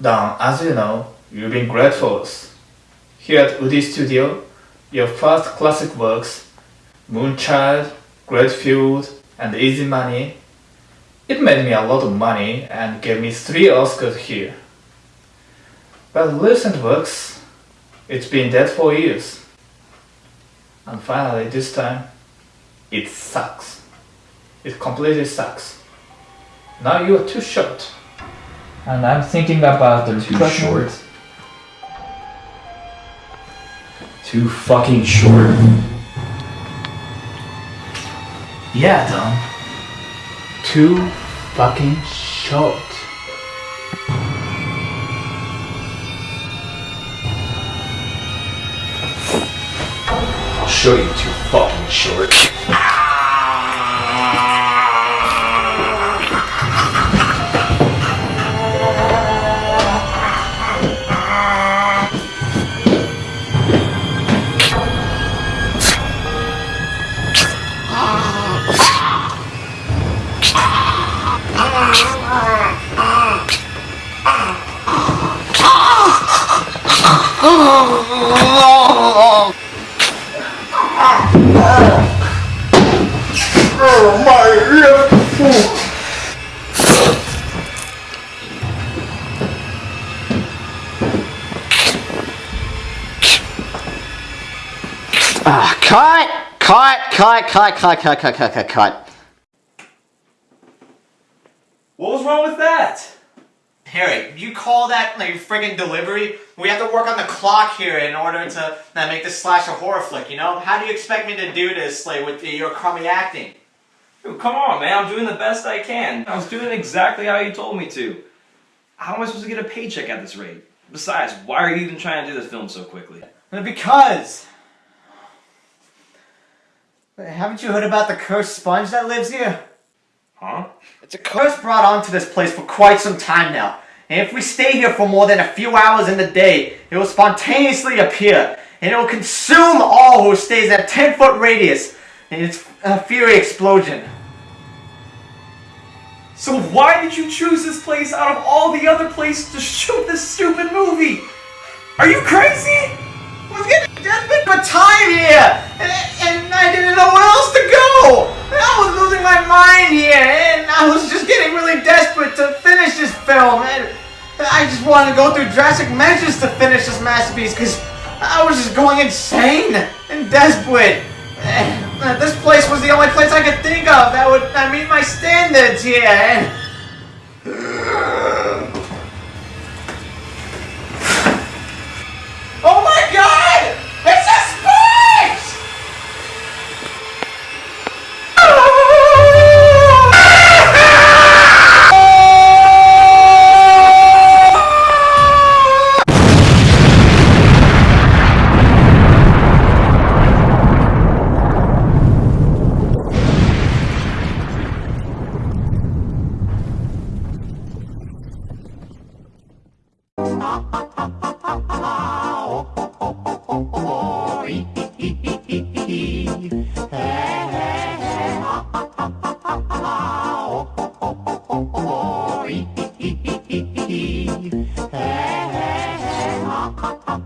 Don, as you know, you've been great for us. Here at Woody Studio, your first classic works, Moonchild, Great Feud, and Easy Money, it made me a lot of money and gave me three Oscars here. But recent works, it's been dead for years. And finally this time, it sucks. It completely sucks. Now you are too short. And I'm thinking about the Too short? Too fucking short. Yeah, Don. Too fucking short. I'll show you too fucking short. Ah, cut! Cut! Cut! Cut! Cut! Cut! Cut! Cut! Cut! Cut! What was wrong with that? Harry, you call that like friggin' delivery? We have to work on the clock here in order to uh, make this slash a horror flick, you know? How do you expect me to do this, like, with your crummy acting? Come on, man. I'm doing the best I can. I was doing exactly how you told me to. How am I supposed to get a paycheck at this rate? Besides, why are you even trying to do this film so quickly? Because... Haven't you heard about the cursed sponge that lives here? Huh? It's a curse brought onto this place for quite some time now. And if we stay here for more than a few hours in the day, it will spontaneously appear. And it will consume all who stays at 10 foot radius in its uh, fury explosion. So why did you choose this place out of all the other places to shoot this stupid movie? Are you crazy? I was getting desperate for time here! And, and I didn't know where else to go! I was losing my mind here, and I was just getting really desperate to finish this film. And I just wanted to go through drastic measures to finish this masterpiece, because I was just going insane and desperate. This place was the only place I could think of that would uh, meet my standards here. And up, up.